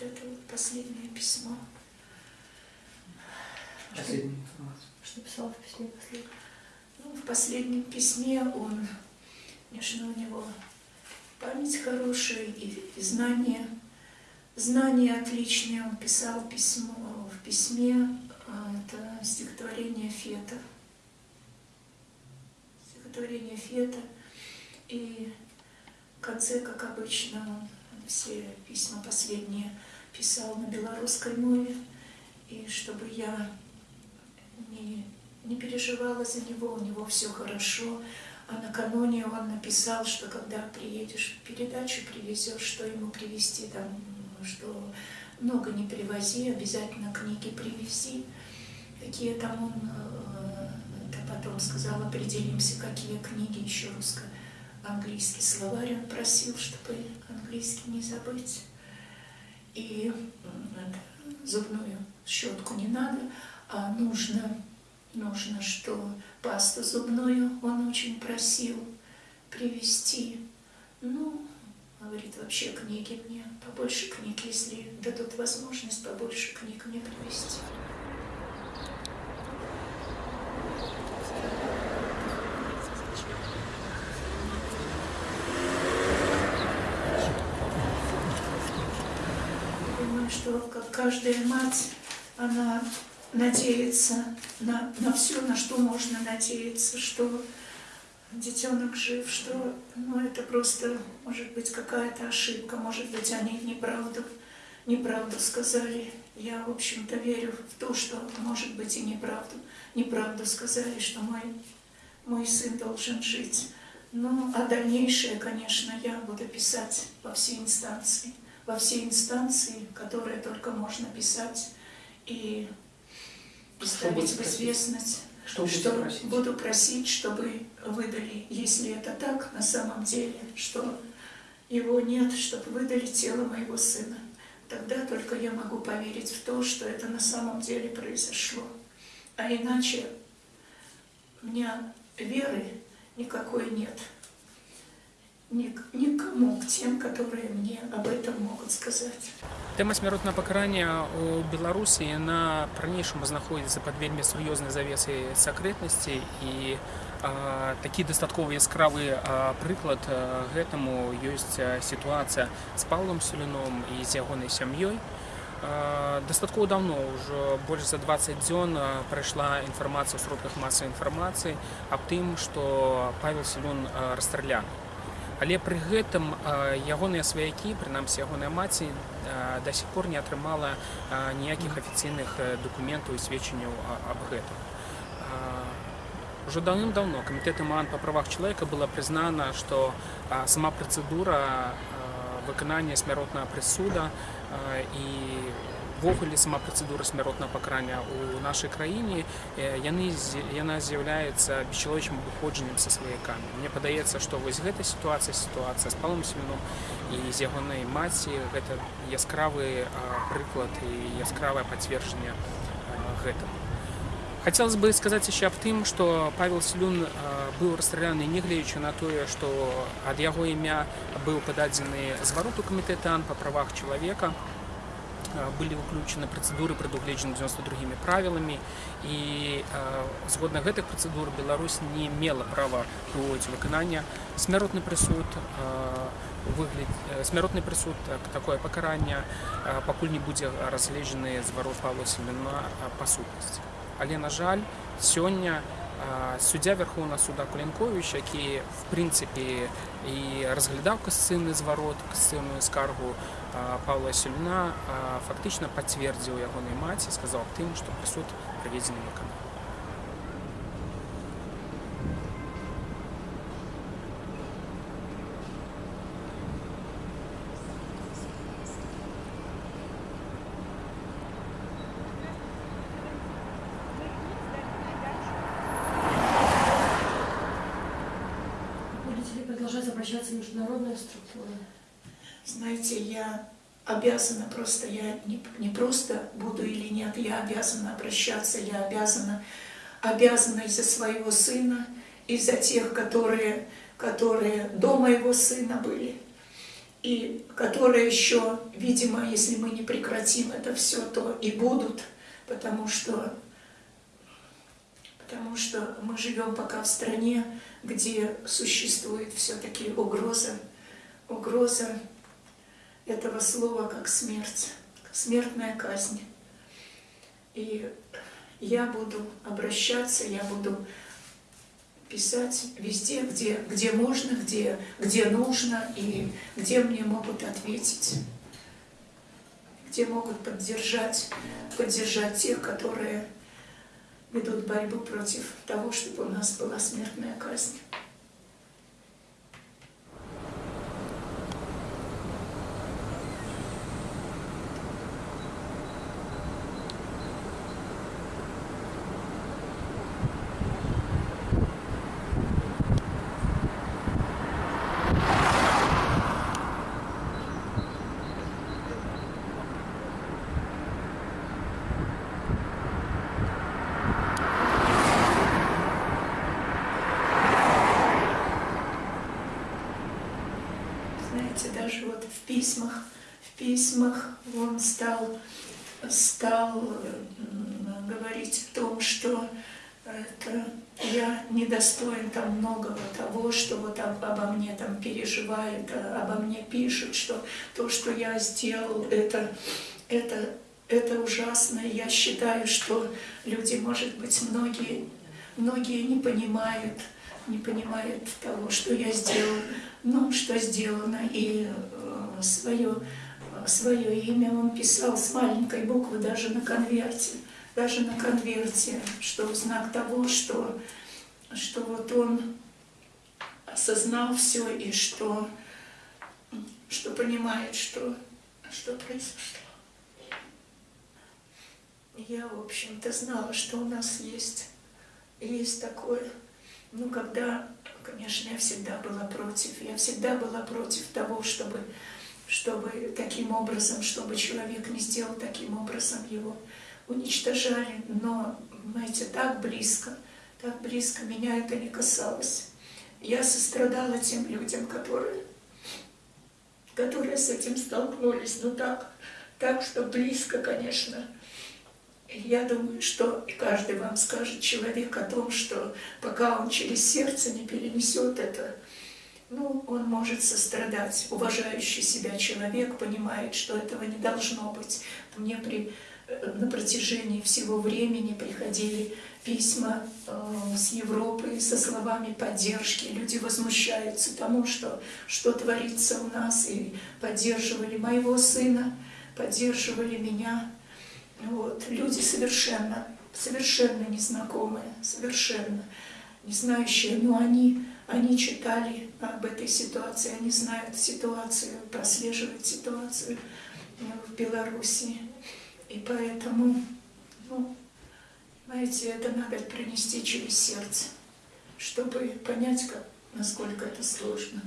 Это последнее письмо. Последняя. Что писал в письме последнем? Ну, в последнем письме он, конечно, у него память хорошая и, и знания, знания отличные. Он писал письмо в письме, а, это стихотворение Фета. Стихотворение Фета. И в конце, как обычно, он все письма последние писал на белорусской мове. И чтобы я не, не переживала за него, у него все хорошо. А накануне он написал, что когда приедешь, передачу привезешь, что ему привезти, там, что много не привози, обязательно книги привези. Какие там он, э, это потом сказал, определимся, какие книги еще русско английский словарь он просил, чтобы английский не забыть. И зубную щетку не надо, а нужно, нужно, что пасту зубную он очень просил привезти. Ну, говорит, вообще книги мне, побольше книг, если дадут возможность, побольше книг мне привезти. Думаю, что как каждая мать, она надеется на, на все, на что можно надеяться, что детенок жив, что ну, это просто, может быть, какая-то ошибка, может быть, они неправду, неправду сказали. Я, в общем-то, верю в то, что, может быть, и неправду, неправду сказали, что мой, мой сын должен жить. Ну, а дальнейшее, конечно, я буду писать во все инстанции, во все инстанции, которые только можно писать, и ставить в известность, Что что просить? буду просить, чтобы выдали, если это так на самом деле, что его нет, чтобы выдали тело моего сына. Тогда только я могу поверить в то, что это на самом деле произошло. А иначе у меня веры никакой нет. Никому, к тем, которые мне об этом могут сказать. Тэма смяротнага пакарання ў Беларусі яна па-ранейшаму знаходзіцца пад вельмі сур'ёзнай завесай сакрэтнасці і а, такі дастаткова яскравы а, прыклад а, гэтаму ёсць сітуацыя з Паўлам Сулюном і з ягонай сям'ёй. Дастаткова даўно ўжо больш за 20 дзён прайшла інфармацыя ў сродках масавай інфармацыі аб тым, што Павел Сулюн а, расстраляны. Але пры гэтым а, ягоныя сваякі, прынамсі ягоная маці, а, да сих пор не атрымала а, ніякіх афіцыйных э, дакументаў і сведчанняў а- аб гэтым. А, Ужо даўным-даўно камітэтам ААН па правах чалавека была прызнана, што а, сама працэдура а, выканання смяротнага прысуда а, і ввогуле сама працэдура смяротнага пакарання ў нашай краіне яны яна з'яўляецца бесчаловечным выходжаннем са сваякамі. Мне падаецца, што вось гэта сітуацыя сітуацыя з палом семеном і з ягонай маці гэта яскравы прыклад і яскравае пацверджанне гэтага. Хотелось бы сказать еще об тым, что Павел Селюн э, был расстреляны негледзячы на тое, што ад яго імя быў пададзены зварот у камітэта па правах чалавека былі выключаны працэдуры прадугледжаны 92 правіламі і э, згодна гэтых працэдур Беларусь не мела права праводзіць выканання смяротны прысуд э, выгляд э, смяротны прысуд так, такое пакаранне э, пакуль не будзе разгледжаны зварот Павла Семена э, па сутнасці але на жаль сёння а, суддзя вярхоўна суда кулянкович які в прынцыпе і разглядаў касцыйны зварот касцыйную скаргу а, павла сюльна фактычна пацвердзіў ягонай маці сказаў аб тым што прысуд праведзены Продолжать обращаться в международные структуры? Знаете, я обязана просто, я не, не просто буду или нет, я обязана обращаться, я обязана, обязана из-за своего сына, из-за тех, которые которые до моего сына были, и которые еще, видимо, если мы не прекратим это все, то и будут, потому что, потому что мы живем пока в стране, где существует все-таки угроза, угроза этого слова как смерть, смертная казнь. И я буду обращаться, я буду писать везде, где, где можно, где, где нужно и где мне могут ответить, где могут поддержать, поддержать тех, которые ведут борьбу против того, чтобы у нас была смертная казнь. Знаете, даже вот в письмах, в письмах он стал, стал м, говорить о том, что это я недостоин там многого того, что вот об- обо мне там переживают, а- обо мне пишут, что то, что я сделал, это, это, это ужасно. Я считаю, что люди, может быть, многие, многие не понимают, не понимают того, что я сделал, ну, что сделано, и э, свое, свое имя он писал с маленькой буквы даже на конверте, даже на конверте, что в знак того, что, что вот он осознал все и что, что понимает, что, что произошло. Я, в общем-то, знала, что у нас есть, есть такое. Ну, когда, конечно, я всегда была против, я всегда была против того, чтобы, чтобы таким образом, чтобы человек не сделал таким образом, его уничтожали. Но, знаете, так близко, так близко меня это не касалось. Я сострадала тем людям, которые, которые с этим столкнулись. Ну так, так, что близко, конечно. Я думаю, что и каждый вам скажет человек о том, что пока он через сердце не перенесет это, ну, он может сострадать. Уважающий себя человек понимает, что этого не должно быть. Мне при, э, на протяжении всего времени приходили письма э, с Европы со словами поддержки. Люди возмущаются тому, что, что творится у нас, и поддерживали моего сына, поддерживали меня. Вот. Люди совершенно, совершенно незнакомые, совершенно не знающие, но они, они читали об этой ситуации, они знают ситуацию, прослеживают ситуацию э, в Беларуси. И поэтому, ну, знаете, это надо пронести через сердце, чтобы понять, как, насколько это сложно.